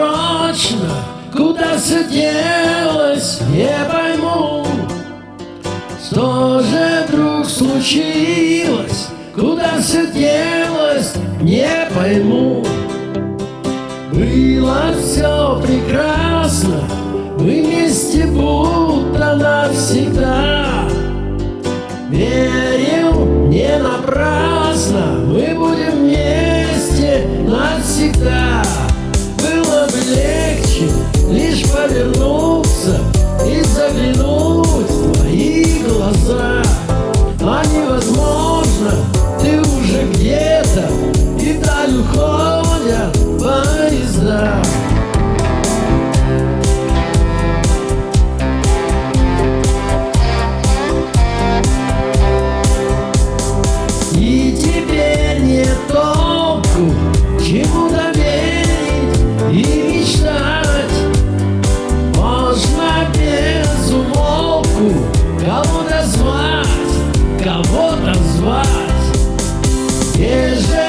прочно, куда все делось, не пойму. Что же вдруг случилось, куда все делось, не пойму. Было все прекрасно, мы вместе будто навсегда. Без Кого-то звать, кого-то звать. Ежели